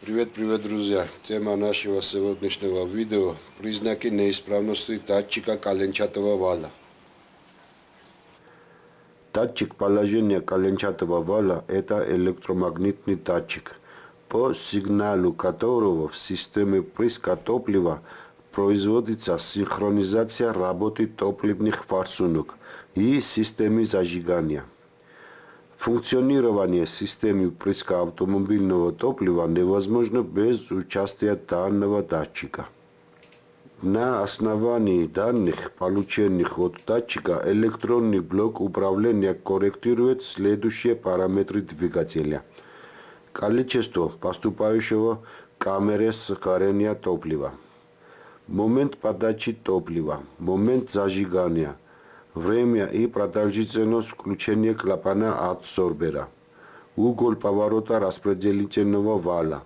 Привет, привет, друзья! Тема нашего сегодняшнего видео – признаки неисправности датчика коленчатого вала. Датчик положения коленчатого вала – это электромагнитный датчик, по сигналу которого в системе прыска топлива производится синхронизация работы топливных форсунок и системы зажигания. Функционирование системы прыска автомобильного топлива невозможно без участия данного датчика. На основании данных, полученных от датчика, электронный блок управления корректирует следующие параметры двигателя. Количество поступающего камеры сгорания топлива, момент подачи топлива, момент зажигания – время и продолжительность включения клапана адсорбера, угол поворота распределительного вала.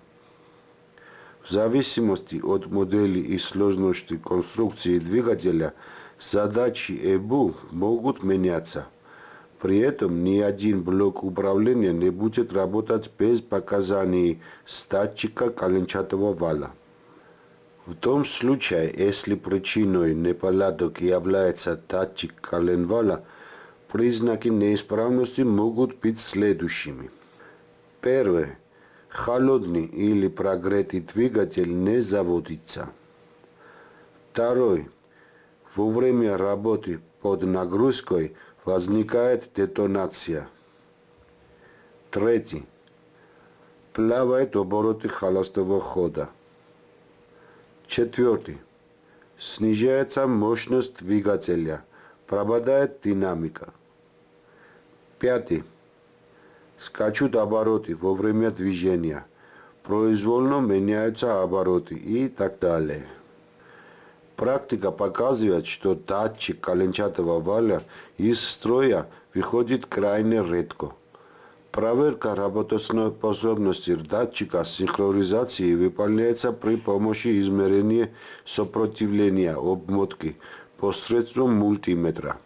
В зависимости от модели и сложности конструкции двигателя, задачи ЭБУ могут меняться. При этом ни один блок управления не будет работать без показаний статчика коленчатого вала. В том случае, если причиной неполадок является датчик коленвала, признаки неисправности могут быть следующими. Первое. Холодный или прогретый двигатель не заводится. Второе. Во время работы под нагрузкой возникает детонация. Третий. Плавает обороты холостого хода. Четвертый. Снижается мощность двигателя, пропадает динамика. Пятый. Скачут обороты во время движения, произвольно меняются обороты и так далее. Практика показывает, что датчик коленчатого валя из строя выходит крайне редко. Проверка работоспособности датчика синхронизации выполняется при помощи измерения сопротивления обмотки посредством мультиметра.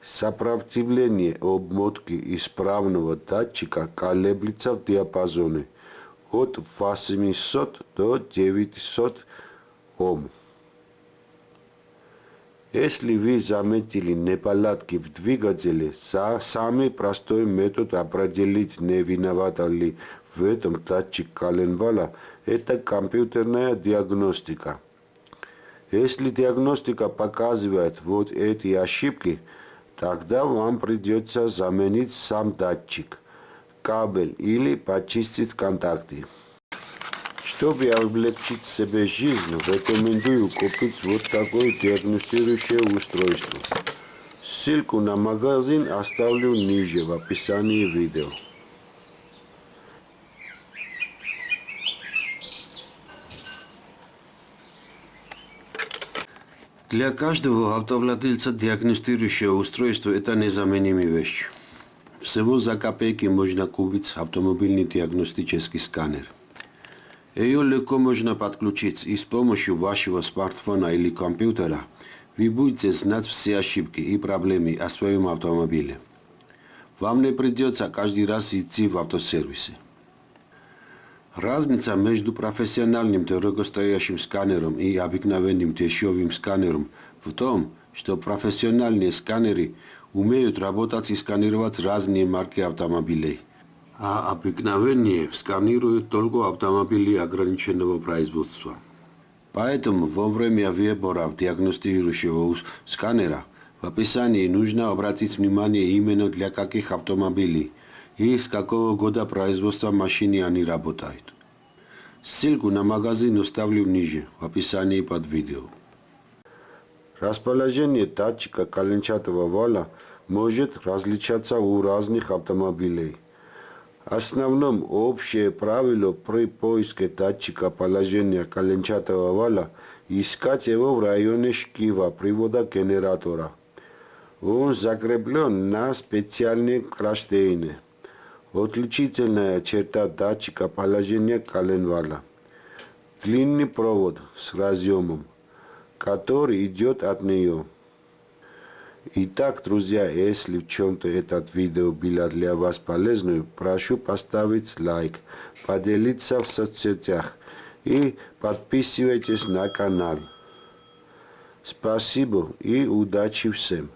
Сопротивление обмотки исправного датчика колеблется в диапазоне от 800 до 900 Ом. Если вы заметили неполадки в двигателе, самый простой метод определить, не виновата ли в этом датчик коленвала, это компьютерная диагностика. Если диагностика показывает вот эти ошибки, тогда вам придется заменить сам датчик, кабель или почистить контакты. Чтобы облегчить себе жизнь, рекомендую купить вот такое диагностирующее устройство. Ссылку на магазин оставлю ниже в описании видео. Для каждого автовладельца диагностирующее устройство – это незаменимая вещь. Всего за копейки можно купить автомобильный диагностический сканер – ее легко можно подключить и с помощью вашего смартфона или компьютера вы будете знать все ошибки и проблемы о своем автомобиле. Вам не придется каждый раз идти в автосервисы. Разница между профессиональным дорогостоящим сканером и обыкновенным дешевым сканером в том, что профессиональные сканеры умеют работать и сканировать разные марки автомобилей – а обыкновенные сканируют только автомобили ограниченного производства. Поэтому во время выбора диагностирующего сканера в описании нужно обратить внимание именно для каких автомобилей и с какого года производства машины они работают. Ссылку на магазин оставлю ниже, в описании под видео. Расположение датчика коленчатого вала может различаться у разных автомобилей. Основном общее правило при поиске датчика положения коленчатого вала искать его в районе шкива привода генератора. Он закреплен на специальной кронштейне. Отличительная черта датчика положения коленвала. Длинный провод с разъемом, который идет от нее. Итак, друзья, если в чем-то этот видео было для вас полезным, прошу поставить лайк, поделиться в соцсетях и подписывайтесь на канал. Спасибо и удачи всем!